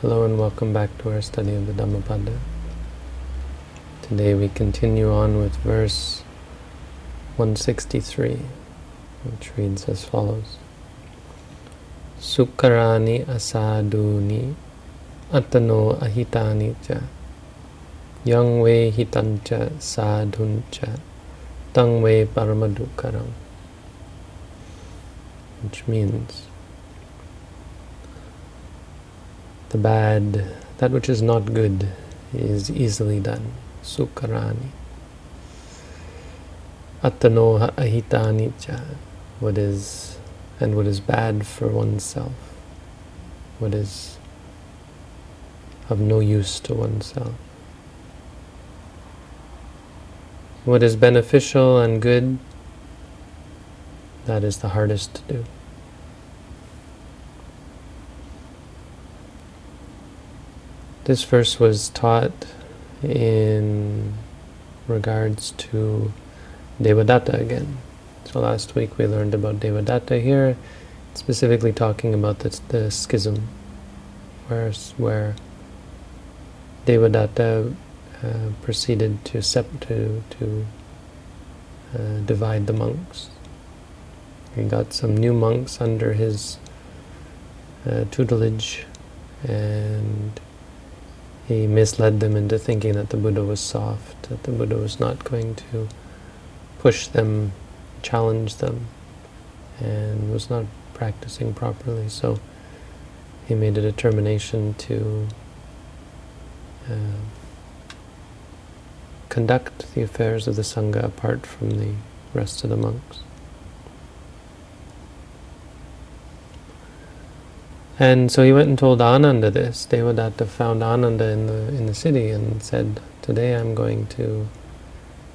Hello and welcome back to our study of the Dhammapada. Today we continue on with verse 163, which reads as follows. Sukkarani asaduni atano ahitani cha yang ve hitancha sadhuncha paramadukaram which means the bad, that which is not good, is easily done. Sukkarani. Atano ahitani cha. What is, and what is bad for oneself. What is of no use to oneself. What is beneficial and good, that is the hardest to do. This verse was taught in regards to Devadatta again. So last week we learned about Devadatta here, specifically talking about the, the schism, where, where Devadatta uh, proceeded to, sep to, to uh, divide the monks. He got some new monks under his uh, tutelage and he misled them into thinking that the Buddha was soft, that the Buddha was not going to push them, challenge them, and was not practicing properly. So he made a determination to uh, conduct the affairs of the Sangha apart from the rest of the monks. And so he went and told Ananda this. Devadatta found Ananda in the in the city and said, "Today I'm going to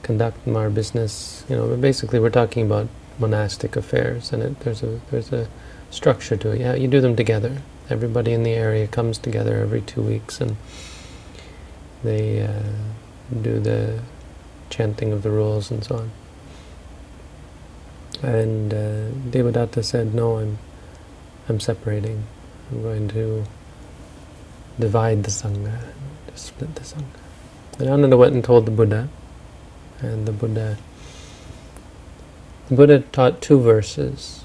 conduct my business." You know, basically we're talking about monastic affairs, and it, there's a there's a structure to it. Yeah, you do them together. Everybody in the area comes together every two weeks, and they uh, do the chanting of the rules and so on. And uh, Devadatta said, "No, I'm I'm separating." I'm going to divide the Sangha, split the Sangha. And Ananda went and told the Buddha, and the Buddha, the Buddha taught two verses.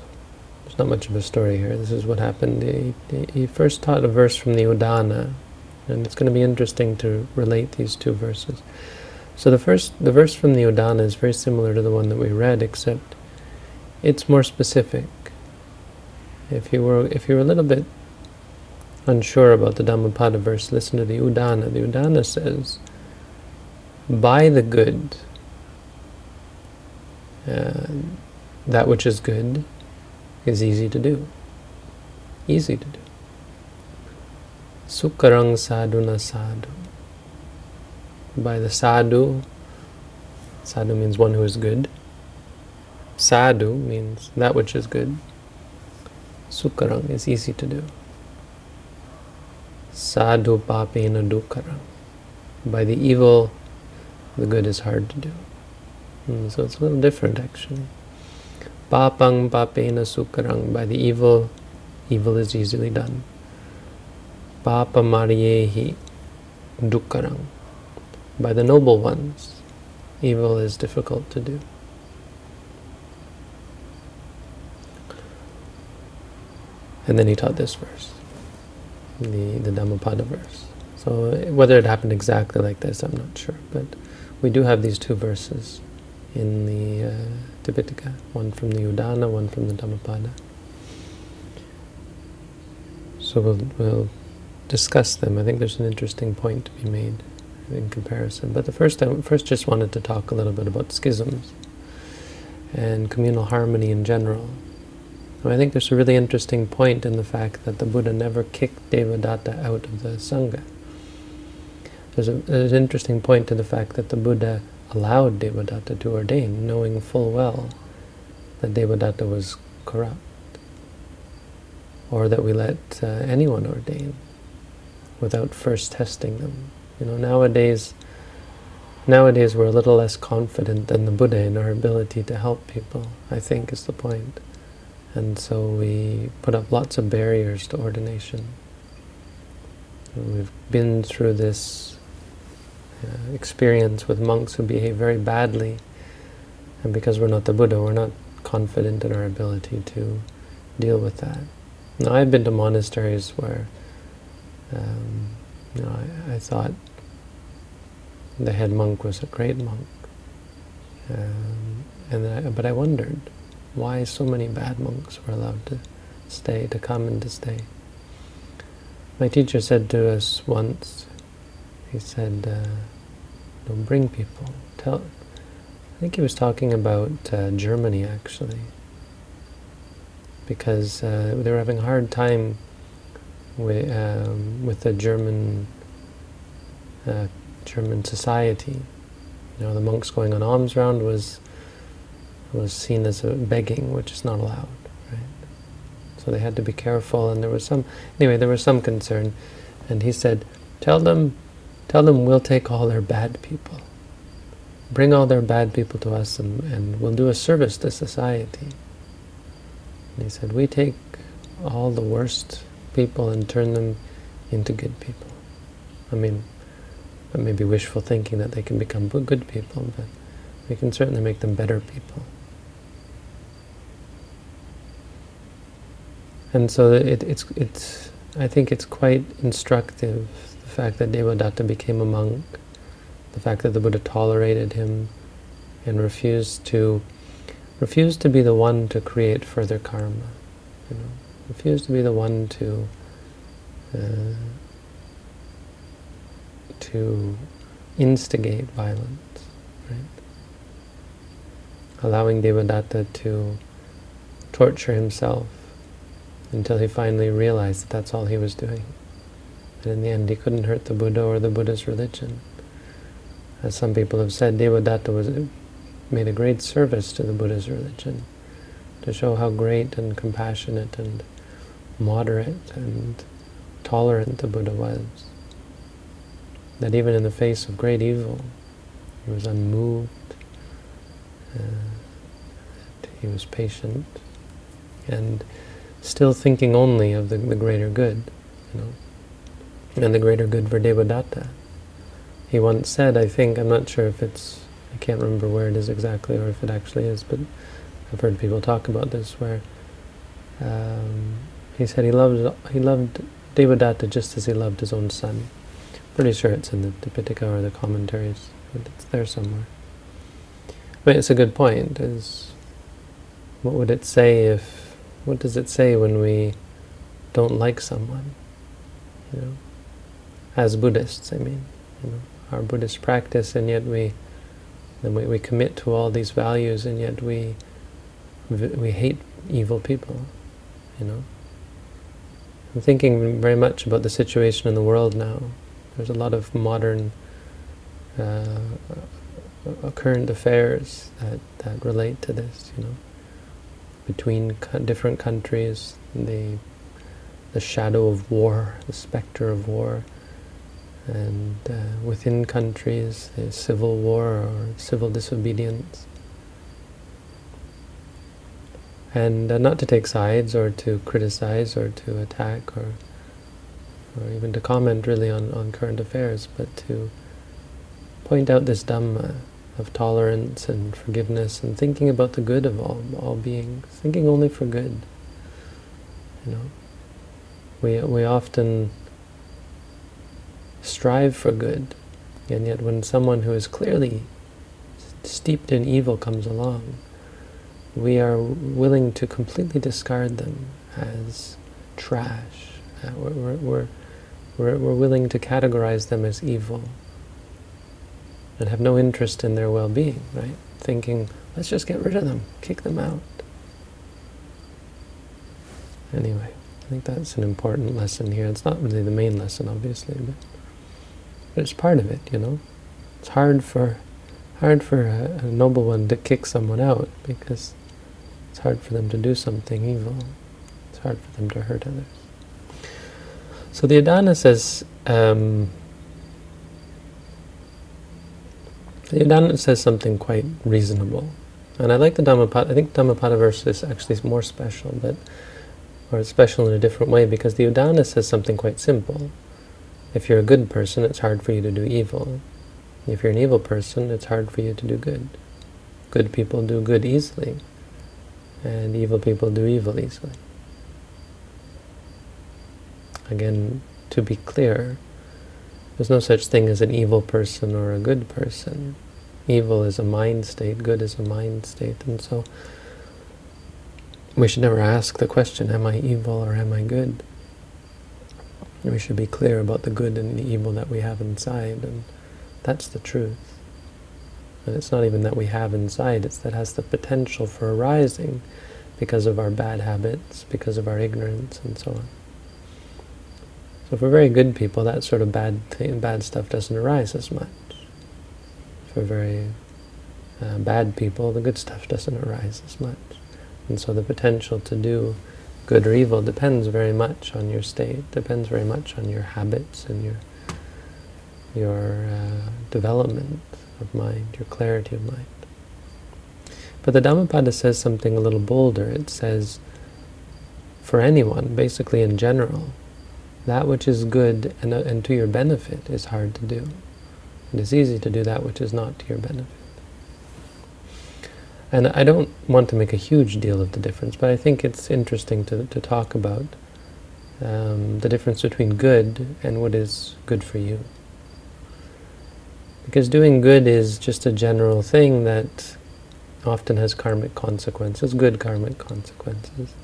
There's not much of a story here. This is what happened. He, he first taught a verse from the Udana, and it's going to be interesting to relate these two verses. So the first, the verse from the Udana is very similar to the one that we read, except it's more specific. If you were, if you were a little bit unsure about the Dhammapada verse, listen to the Udana. The Udana says, by the good, uh, that which is good is easy to do. Easy to do. Sukkarang sadhuna sadhu. By the sadhu, sadhu means one who is good. Sadhu means that which is good. Sukkarang is easy to do. Sadhu papena dukkaram. By the evil, the good is hard to do. Hmm, so it's a little different actually. Papang papena sukkarang. By the evil, evil is easily done. Papa mariyehi dukkarang. By the noble ones, evil is difficult to do. And then he taught this verse the, the Dhammapada verse. So whether it happened exactly like this, I'm not sure. But we do have these two verses in the uh, Tipitaka, one from the Udana, one from the Dhammapada. So we'll, we'll discuss them. I think there's an interesting point to be made in comparison. But the first, I first just wanted to talk a little bit about schisms and communal harmony in general. I think there's a really interesting point in the fact that the Buddha never kicked Devadatta out of the Sangha. There's, a, there's an interesting point to the fact that the Buddha allowed Devadatta to ordain, knowing full well that Devadatta was corrupt, or that we let uh, anyone ordain without first testing them. You know, nowadays, nowadays we're a little less confident than the Buddha in our ability to help people, I think is the point. And so we put up lots of barriers to ordination. We've been through this uh, experience with monks who behave very badly, and because we're not the Buddha, we're not confident in our ability to deal with that. Now, I've been to monasteries where um, you know, I, I, thought the head monk was a great monk, um, and I, but I wondered why so many bad monks were allowed to stay, to come and to stay. My teacher said to us once, he said, uh, don't bring people. Tell, I think he was talking about uh, Germany actually, because uh, they were having a hard time with, um, with the German uh, German society. You know, the monks going on alms round was was seen as a begging, which is not allowed. Right? So they had to be careful, and there was some, anyway, there was some concern. And he said, tell them, tell them we'll take all their bad people. Bring all their bad people to us, and, and we'll do a service to society. And he said, we take all the worst people and turn them into good people. I mean, that may be wishful thinking that they can become good people, but we can certainly make them better people. And so it, it's, it's, I think it's quite instructive, the fact that Devadatta became a monk, the fact that the Buddha tolerated him and refused to refused to be the one to create further karma, you know, refused to be the one to uh, to instigate violence, right? Allowing Devadatta to torture himself until he finally realized that that's all he was doing. And in the end, he couldn't hurt the Buddha or the Buddha's religion. As some people have said, Devadatta was, made a great service to the Buddha's religion, to show how great and compassionate and moderate and tolerant the Buddha was. That even in the face of great evil, he was unmoved, uh, he was patient, and still thinking only of the, the greater good, you know, and the greater good for Devadatta. He once said, I think, I'm not sure if it's, I can't remember where it is exactly or if it actually is, but I've heard people talk about this where um, he said he loved he loved Devadatta just as he loved his own son. Pretty sure it's in the Tipitaka or the commentaries, but it's there somewhere. But it's a good point, is what would it say if what does it say when we don't like someone? You know, as Buddhists, I mean, you know, our Buddhist practice, and yet we, then we, we commit to all these values, and yet we, we hate evil people. You know, I'm thinking very much about the situation in the world now. There's a lot of modern uh, current affairs that, that relate to this, you know between different countries, the the shadow of war, the specter of war, and uh, within countries, the civil war or civil disobedience. And uh, not to take sides or to criticize or to attack or or even to comment really on, on current affairs, but to point out this Dhamma of tolerance and forgiveness and thinking about the good of all, all beings, thinking only for good. You know, we, we often strive for good, and yet when someone who is clearly steeped in evil comes along, we are willing to completely discard them as trash. Uh, we're, we're, we're, we're willing to categorize them as evil and have no interest in their well-being, right? Thinking, let's just get rid of them, kick them out. Anyway, I think that's an important lesson here. It's not really the main lesson, obviously, but, but it's part of it, you know? It's hard for hard for a, a noble one to kick someone out because it's hard for them to do something evil. It's hard for them to hurt others. So the Udana says, um, The Udana says something quite reasonable. And I like the Dhammapada, I think Dhammapada verse is actually more special, but or it's special in a different way, because the Udana says something quite simple. If you're a good person, it's hard for you to do evil. If you're an evil person, it's hard for you to do good. Good people do good easily, and evil people do evil easily. Again, to be clear, there's no such thing as an evil person or a good person. Evil is a mind state, good is a mind state, and so we should never ask the question, am I evil or am I good? We should be clear about the good and the evil that we have inside, and that's the truth. And it's not even that we have inside, it's that has the potential for arising because of our bad habits, because of our ignorance, and so on. So we're very good people, that sort of bad thing, bad stuff doesn't arise as much. For very uh, bad people, the good stuff doesn't arise as much. And so the potential to do good or evil depends very much on your state, depends very much on your habits and your your uh, development of mind, your clarity of mind. But the Dhammapada says something a little bolder. It says, for anyone, basically in general, that which is good and, uh, and to your benefit is hard to do. It is easy to do that which is not to your benefit. And I don't want to make a huge deal of the difference, but I think it's interesting to, to talk about um, the difference between good and what is good for you. Because doing good is just a general thing that often has karmic consequences, good karmic consequences.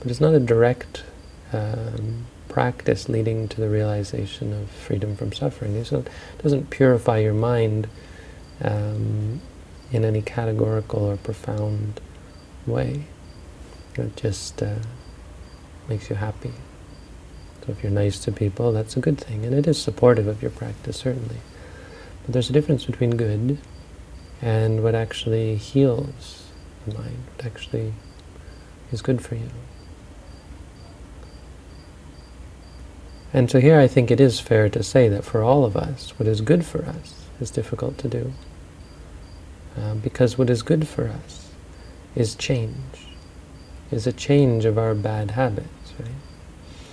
But it's not a direct um, practice leading to the realization of freedom from suffering. It doesn't purify your mind um, in any categorical or profound way. It just uh, makes you happy. So if you're nice to people, that's a good thing, and it is supportive of your practice, certainly. But there's a difference between good and what actually heals the mind, what actually is good for you. And so here I think it is fair to say that for all of us, what is good for us is difficult to do. Uh, because what is good for us is change, is a change of our bad habits, right?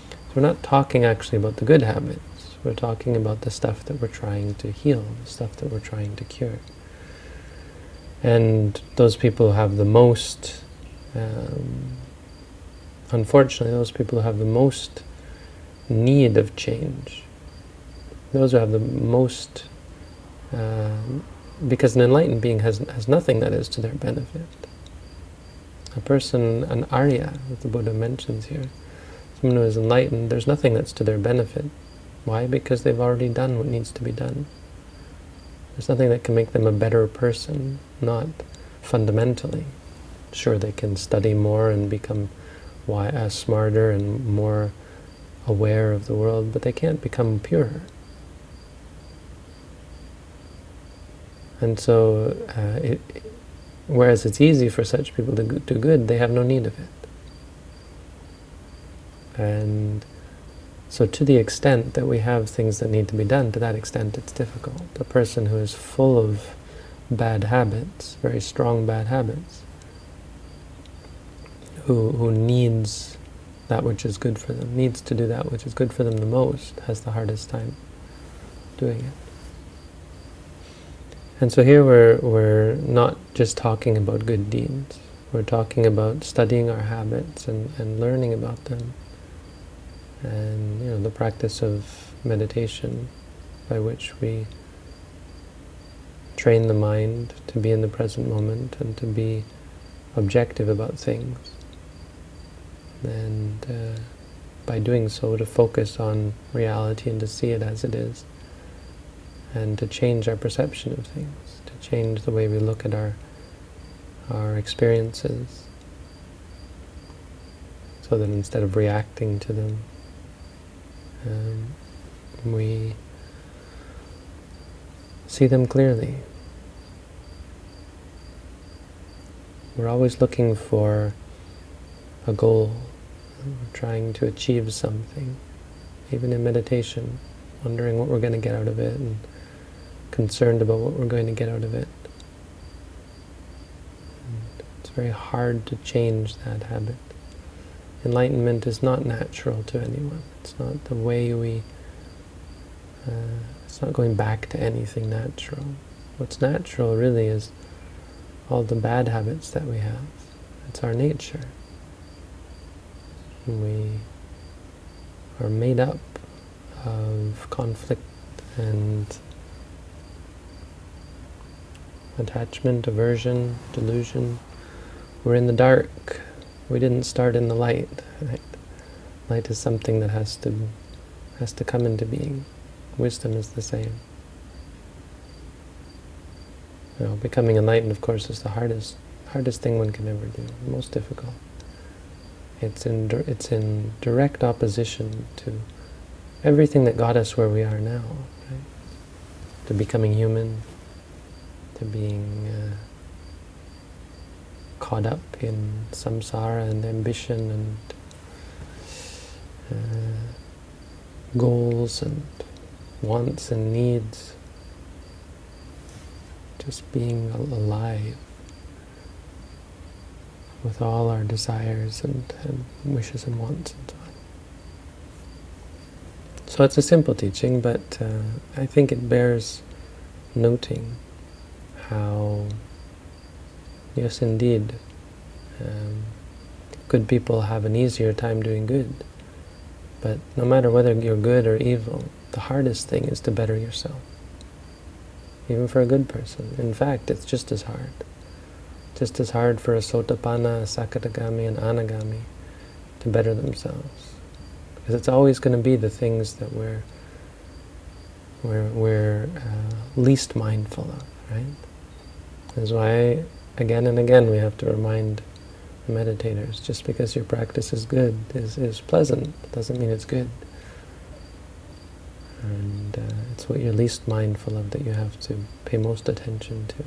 So we're not talking actually about the good habits. We're talking about the stuff that we're trying to heal, the stuff that we're trying to cure. And those people who have the most, um, unfortunately, those people who have the most need of change. Those who have the most, uh, because an enlightened being has, has nothing that is to their benefit. A person, an Arya, that the Buddha mentions here, someone who is enlightened, there's nothing that's to their benefit. Why? Because they've already done what needs to be done. There's nothing that can make them a better person, not fundamentally. Sure, they can study more and become why, uh, smarter and more aware of the world, but they can't become pure. And so, uh, it, whereas it's easy for such people to do good, they have no need of it. And so to the extent that we have things that need to be done, to that extent it's difficult. A person who is full of bad habits, very strong bad habits, who, who needs that which is good for them, needs to do that which is good for them the most, has the hardest time doing it. And so here we're, we're not just talking about good deeds, we're talking about studying our habits and, and learning about them. And you know the practice of meditation by which we train the mind to be in the present moment and to be objective about things and uh, by doing so to focus on reality and to see it as it is. And to change our perception of things, to change the way we look at our our experiences. So that instead of reacting to them um, we see them clearly. We're always looking for a goal, trying to achieve something, even in meditation, wondering what we're going to get out of it and concerned about what we're going to get out of it. And it's very hard to change that habit. Enlightenment is not natural to anyone. It's not the way we Uh, it's not going back to anything natural. What's natural really is all the bad habits that we have. It's our nature. We are made up of conflict and attachment, aversion, delusion. We're in the dark. We didn't start in the light. Right? Light is something that has to has to come into being. Wisdom is the same. You know, becoming enlightened, of course, is the hardest hardest thing one can ever do, most difficult. It's in it's in direct opposition to everything that got us where we are now, right? To becoming human, to being uh, caught up in samsara and ambition and uh, goals and wants and needs. Just being alive with all our desires and, and wishes and wants and so on. So it's a simple teaching, but uh, I think it bears noting how, yes indeed, um, good people have an easier time doing good. But no matter whether you're good or evil, the hardest thing is to better yourself. Even for a good person. In fact, it's just as hard. Just as hard for a sotapanna, a sakadagami, and anagami to better themselves. Because it's always going to be the things that we're, we're, we're uh, least mindful of, right? That's why, again and again, we have to remind meditators, just because your practice is good, is, is pleasant, doesn't mean it's good. And uh, it's what you're least mindful of that you have to pay most attention to.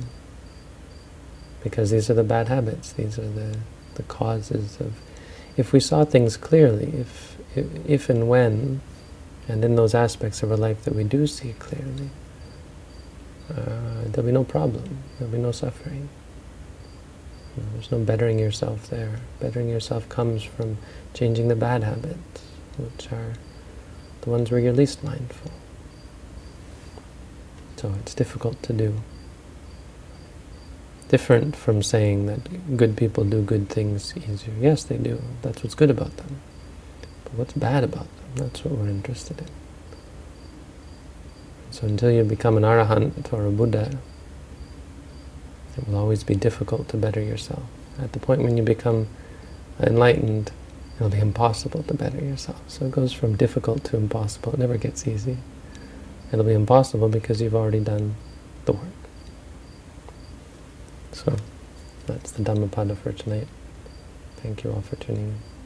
Because these are the bad habits, these are the, the causes of... If we saw things clearly, if, if, and when, and in those aspects of our life that we do see clearly, uh, there'll be no problem, there'll be no suffering. There's no bettering yourself there. Bettering yourself comes from changing the bad habits, which are the ones where you're least mindful. So it's difficult to do. Different from saying that good people do good things easier. Yes, they do. That's what's good about them. But what's bad about them? That's what we're interested in. So until you become an arahant or a Buddha, it will always be difficult to better yourself. At the point when you become enlightened, it'll be impossible to better yourself. So it goes from difficult to impossible. It never gets easy. It'll be impossible because you've already done the work. So that's the Dhammapada for tonight. Thank you all for tuning in.